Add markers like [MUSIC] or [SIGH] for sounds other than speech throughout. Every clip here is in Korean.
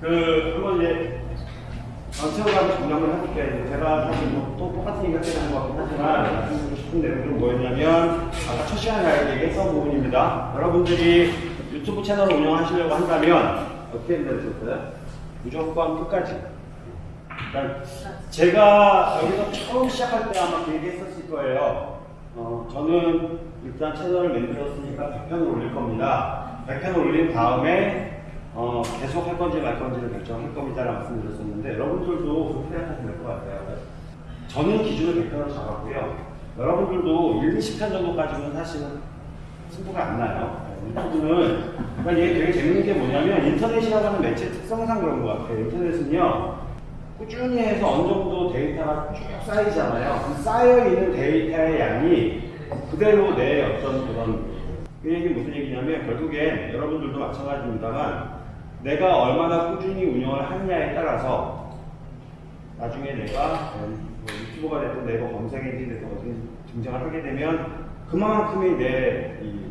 그 한번 이제 전체적으로 분석을 해볼게요. 제가 사실 뭐또 똑같은 얘기 하게 되는 것 같긴 하지만 말씀드리고 싶은 내용은 뭐였냐면 아까 첫 시간에 제가 얘기했던 부분입니다. 여러분들이 유튜브 채널을 운영하시려고 한다면 어떻게 되셨어요? 무조건 끝까지. 그러니까 제가 여기서 처음 시작할 때 아마 그 얘기했었을 거예요. 어, 저는 일단 채널을 만들었으니까 100편을 올릴 겁니다. 100편 올린 다음에 어, 계속 할 건지 말 건지를 결정할 겁니다라고 말씀드렸었는데 여러분들도 그렇게 생각하시면 될 것 같아요. 저는 기준을 100편으로 잡았고요. 여러분들도 1, 20편 정도까지는 사실은 승부가 안 나요. 유튜브는 그러니까 이게 되게 재밌는 게 뭐냐면 인터넷이라고 하는 매체 특성상 그런 것 같아요. 인터넷은요 꾸준히 해서 어느 정도 데이터가 쭉 쌓이잖아요. 그 쌓여있는 데이터의 양이 그대로 내 어떤 그런 그 얘기 무슨 얘기냐면 결국엔 여러분들도 마찬가지입니다만 내가 얼마나 꾸준히 운영을 하느냐에 따라서 나중에 내가 뭐 유튜버가 됐든 네이버 검색 엔진이 됐든 등장을 하게 되면 그만큼의 내이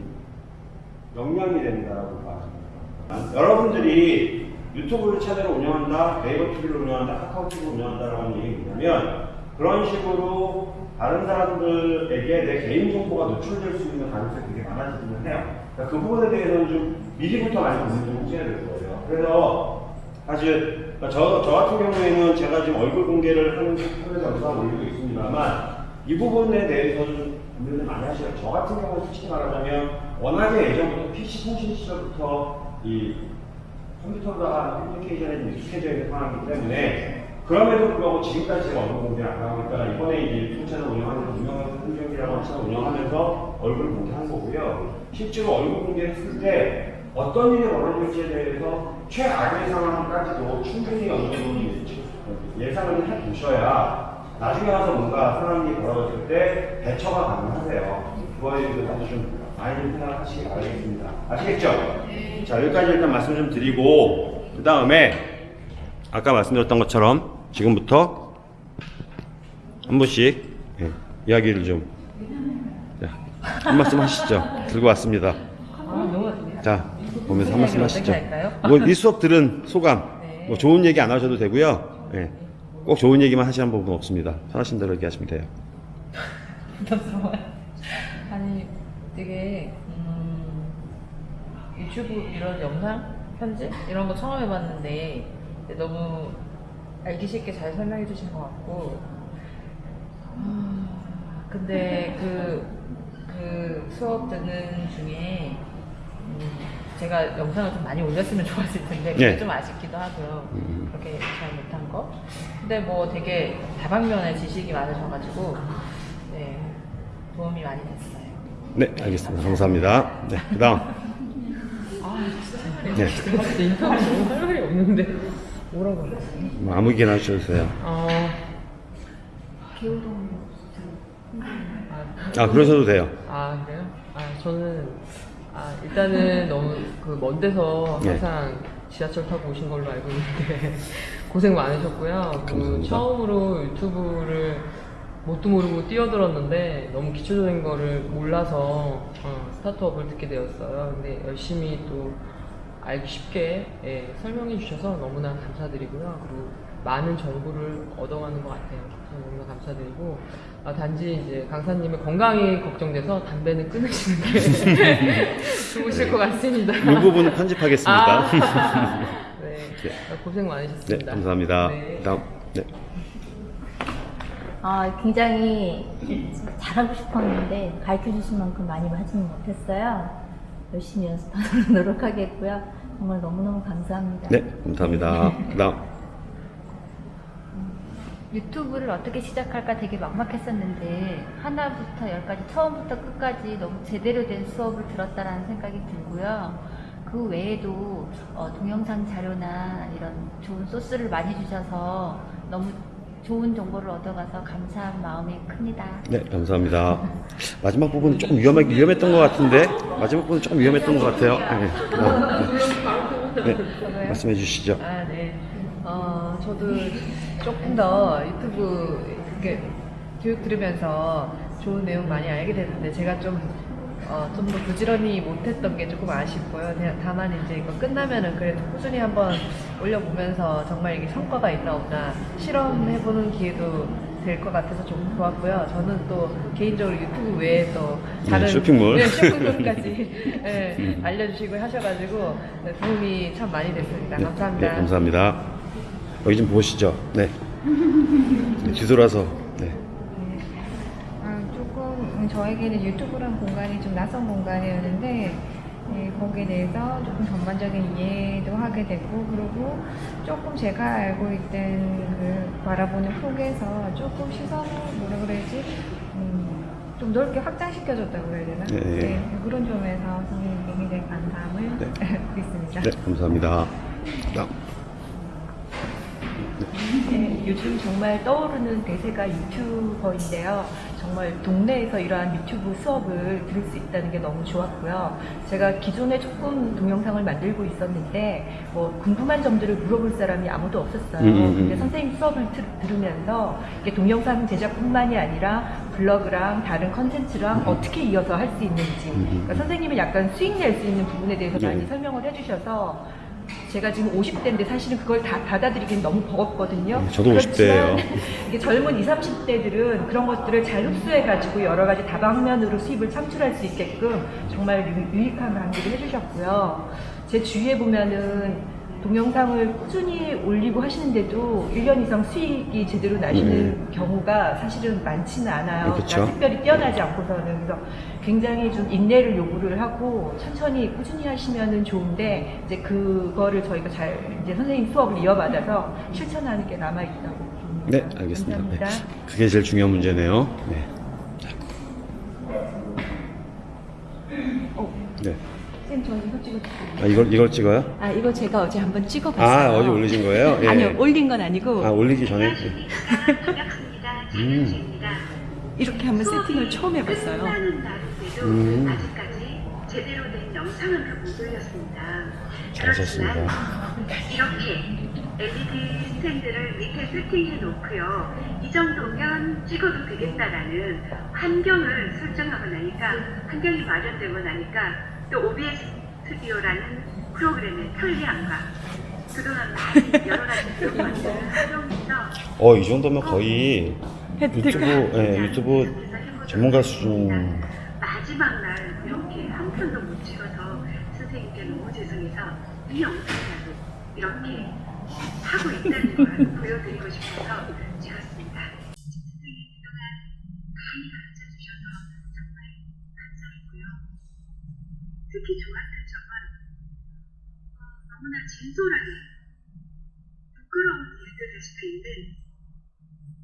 역량이 된다라고 봐집니다. 여러분들이 유튜브 채널을 운영한다, 네이버 TV를 운영한다, 카카오 TV를 운영한다라고 하는 얘기 뭐냐면 그런 식으로 다른 사람들에게 내 개인 정보가 노출될 수 있는 가능성이 되게 많아지기는 해요. 그러니까 그 부분에 대해서는 좀 미리부터 많이 고민을 좀 해야 될 거예요. 그래서 사실 저, 저 같은 경우에는 제가 지금 얼굴 공개를 하는 하면서 영상을 올리고 있습니다만 이 부분에 대해서는 고민을 많이 하시요 저 같은 경우는 솔직히 말하자면 워낙에 예전부터 PC 통신 시절부터 이 컴퓨터가 커뮤니케이션에 좀 익숙해져 있는 상황이기 때문에 그럼에도 불구하고 지금까지 제가 얼굴 공개를 안 하고 있다가 이번에 이제 채널 운영하면서 유명한 흥경이라고 하는 운영하면서 얼굴 공개한 거고요. 실제로 얼굴 공개했을 때 어떤 일이 벌어질지에 대해서 최악의 상황까지도 충분히 어느 정도 예상을 해 보셔야 나중에 와서 뭔가 상황이 벌어질 때 대처가 가능하세요. 그거에 대해서 좀 많이 생각하시기 바라겠습니다. 아시겠죠? 자, 여기까지 일단 말씀 좀 드리고, 그 다음에, 아까 말씀드렸던 것처럼, 지금부터, 한 분씩, 예, 이야기를 좀, 자, 한 말씀 하시죠. 들고 왔습니다. 아, 자, 보면서 한 말씀 하시죠. 뭐, 이 수업 들은 소감, 네. 뭐, 좋은 얘기 안 하셔도 되고요. 예, 꼭 좋은 얘기만 하시는 부분 없습니다. 편하신 대로 얘기하시면 돼요. [LAUGHS] 부담스러워요. 아니 되게 음, 유튜브 이런 영상 편집 이런 거 처음 해봤는데 너무 알기 쉽게 잘 설명해 주신 것 같고 아, 근데 그, 그 수업 듣는 중에 음, 제가 영상을 좀 많이 올렸으면 좋았을 텐데 그게 네. 좀 아쉽기도 하고요. 음. 그렇게 잘 못한 거. 근데 뭐 되게 다방면의 지식이 많으셔가지고 네, 도움이 많이 됐어요. 네, 알겠습니다. 감사합니다. 네, 그 다음. 아 진짜. 네. 인터뷰 너무 할 말이 없는데 뭐라고 하지? 뭐 아무 얘기나 하셔도 돼요. 어. 아, 그러셔도 돼요. 아 그래요? 아 저는 아 일단은 너무 그 먼 데서 네. 항상 지하철 타고 오신 걸로 알고 있는데 [LAUGHS] 고생 많으셨고요. 그. 처음으로 유튜브를 뭣도 모르고 뛰어들었는데 너무 기초적인 거를 몰라서 어, 스타트업을 듣게 되었어요. 근데 열심히 또 알기 쉽게 예, 설명해 주셔서 너무나 감사드리고요. 그리고 많은 정보를 얻어가는 것 같아요. 너무나 감사드리고 아, 단지 이제 강사님의 건강이 걱정돼서 담배는 끊으시는 게 [LAUGHS] 좋으실 것 같습니다. 이 부분은 편집하겠습니다. 아, [LAUGHS] 네. 네. 고생 네, 많으셨습니다. 감사합니다. 네. 다음. 네. 아, 굉장히 잘하고 싶었는데 가르쳐 주신 만큼 많이 하지는 못했어요. 열심히 연습하도록 노력하겠고요. 정말 너무너무 감사합니다. 네, 감사합니다. 그 [LAUGHS] 다음. 유튜브를 어떻게 시작할까 되게 막막했었는데 하나부터 열까지 처음부터 끝까지 너무 제대로 된 수업을 들었다라는 생각이 들고요. 그 외에도 어, 동영상 자료나 이런 좋은 소스를 많이 주셔서 너무 좋은 정보를 얻어가서 감사한 마음이 큽니다. 네, 감사합니다. 마지막 부분은 조금 위험하, 위험했던 것 같은데, 마지막 부분은 조금 위험했던 것 같아요. 네. 네, 네, 말씀해 주시죠. 아, 네. 어, 저도 조금 더 유튜브 이렇게 교육 들으면서 좋은 내용 많이 알게 됐는데 제가 좀 어, 좀 더 부지런히 못했던 게 조금 아쉽고요. 다만 이제 이거 끝나면은 그래도 꾸준히 한번 올려보면서 정말 이게 성과가 있나 없나 실험해보는 기회도 될 것 같아서 좀 좋았고요. 저는 또 개인적으로 유튜브 외에도 다른 네, 쇼핑몰. 네, 쇼핑몰까지 [LAUGHS] 네, 알려주시고 하셔가지고 네, 도움이 참 많이 됐습니다. 감사합니다. 네, 감사합니다. 여기 좀 보시죠. 네. 네, 뒤돌아서. 네. 아, 조금 저에게는 유튜브란 공간이 좀 낯선 공간이었는데 예, 거기에 대해서 조금 전반적인 이해도 하게 되고 그리고 조금 제가 알고 있던 그 바라보는 폭에서 조금 시선을 뭐라 그래야지 음, 좀 넓게 확장시켜줬다고 그래야 되나? 네. 네, 그런 점에서 선생님께 굉장히 감사함을 네. [LAUGHS] 드리겠습니다. 네, 감사합니다. 네, 요즘 정말 떠오르는 대세가 유튜버인데요. 정말 동네에서 이러한 유튜브 수업을 들을 수 있다는 게 너무 좋았고요. 제가 기존에 조금 동영상을 만들고 있었는데 뭐 궁금한 점들을 물어볼 사람이 아무도 없었어요. 음, 음, 음. 근데 선생님 수업을 들, 들으면서 이게 동영상 제작뿐만이 아니라 블로그랑 다른 컨텐츠랑 어떻게 이어서 할 수 있는지. 그러니까 선생님은 약간 수익 낼 수 있는 부분에 대해서 네. 많이 설명을 해주셔서 제가 지금 50대인데 사실은 그걸 다 받아들이기는 너무 버겁거든요. 네, 저도 50대 예요. 그렇지만 [LAUGHS] 이게 젊은 20, 30대들은 그런 것들을 잘 흡수해가지고 여러 가지 다방면으로 수입을 창출할 수 있게끔 정말 유, 유익한 강의를 해주셨고요. 제 주위에 보면은 동영상을 꾸준히 올리고 하시는데도 1년 이상 수익이 제대로 나시는 경우가 사실은 많지는 않아요. 그쵸. 그러니까 특별히 뛰어나지 않고서는. 그래서 굉장히 좀 인내를 요구를 하고 천천히 꾸준히 하시면은 좋은데 이제 그거를 저희가 잘 이제 선생님 수업을 이어받아서 실천하는 게 남아 있다고 봅니다. 네, 알겠습니다. 네. 그게 제일 중요한 문제네요. 네. 네. 선생님 저 이거 찍어주세요. 아, 이걸, 이걸 찍어요? 아 이거 제가 어제 한번 찍어봤어요. 아, 어제 올리신 거예요? 예. 아니요 올린 건 아니고 아, 올리기 전에? 예. 음. 이렇게 한번 세팅을 처음 해봤어요. 음. 아직까지 제대로 된 영상은 못 올렸습니다. 잘하셨습니다. 이렇게 LED 스탠드를 밑에 세팅해 놓고요. 이 정도면 찍어도 되겠다라는 환경을 설정하고 나니까 환경이 마련되고 나니까 또 OBS 스튜디오라는 프로그램의 편리함과 그동안 많이 여러 가지 [LAUGHS] 요건들을 활용해서 어, 이 정도면 거의 유튜브, 예, 유튜브 전문가 수준. 마지막 날 이렇게 한 편도 못 찍어서 선생님께 너무 죄송해서 이 영상이라도 이렇게 하고 있다는 걸 [LAUGHS] 보여드리고 싶어서 찍었습니다. 선생님 그동안 많이 가르쳐 주셔서 정말 감사했고요. 특히 좋았던 점은 어, 너무나 진솔하게 부끄러운 일들일 수도 있는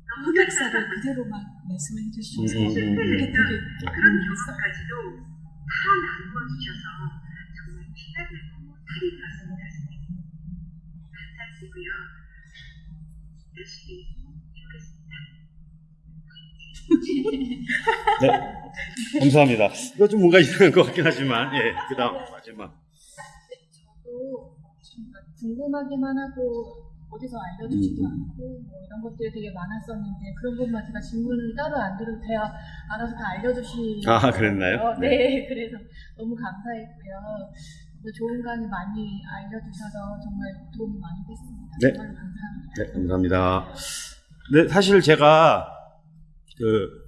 너무 흑역사를 그대로만 말씀해 주셔서 음, 음, 음, 되게 그런 경험까지도 다 나누어 주셔서 정말 피가 되고 살이 되었습니다, 선생님. 감사드리고요. 열심히 해보겠습니다. [LAUGHS] 네. [LAUGHS] 감사합니다. 이거 좀 뭔가 이상한 것 같긴 하지만, 예. 그 다음, 마지막. 저도 좀 궁금하기만 하고 어디서 알려주지도 음. 않고 뭐 이런 것들이 되게 많았었는데 그런 것만 제가 질문을 따로 안 드려도 돼요. 알아서 다 알려주시. 아, 그랬나요? 어, 네. [LAUGHS] 그래서 너무 감사했고요. 또 좋은 강의 많이 알려주셔서 정말 도움이 많이 됐습니다. 네. 정말 감사합니다. 네, 감사합니다. 네, 사실 제가 그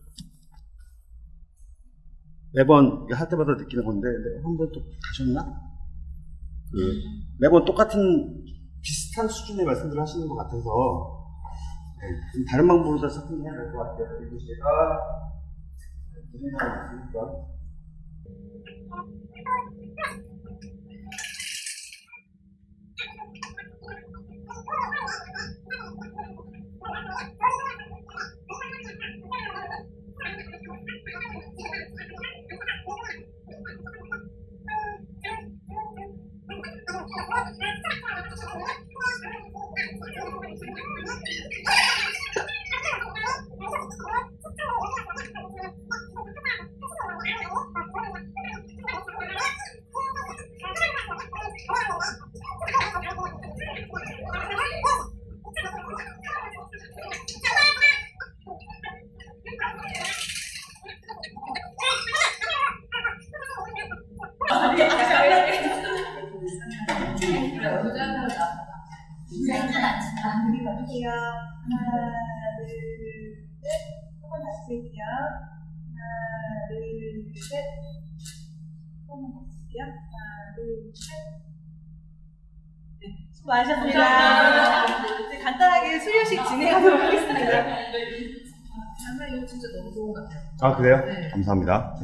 매번 할 때마다 느끼는 건데 한번 또 가셨나? 그 매번 똑같은 비슷한 수준의 말씀들을 하시는 것 같아서 네, 좀 다른 방법으로 다 접근해야 될 것 같아요. 그리고 제가 드리는 있으니까 갈게요. 하나, 둘, 셋. 한번 다시 할게요. 하나, 둘, 셋. 한번 다시 할게요. 하나, 둘, 셋. 네, 수고 많으셨습니다. 이제 간단하게 수료식 진행하도록 하겠습니다. 정말 이거 진짜 너무 좋은 것 같아요. 아 그래요? 감사합니다.